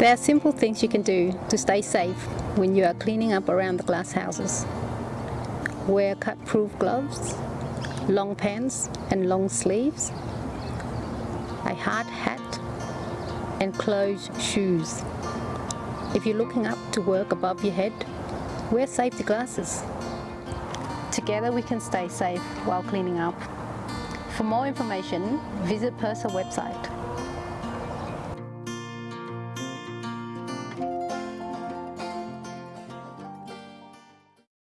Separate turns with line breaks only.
There are simple things you can do to stay safe when you are cleaning up around the glass houses. Wear cut-proof gloves, long pants and long sleeves, a hard hat and closed shoes. If you're looking up to work above your head, wear safety glasses. Together we can stay safe while cleaning up. For more information, visit PERSA website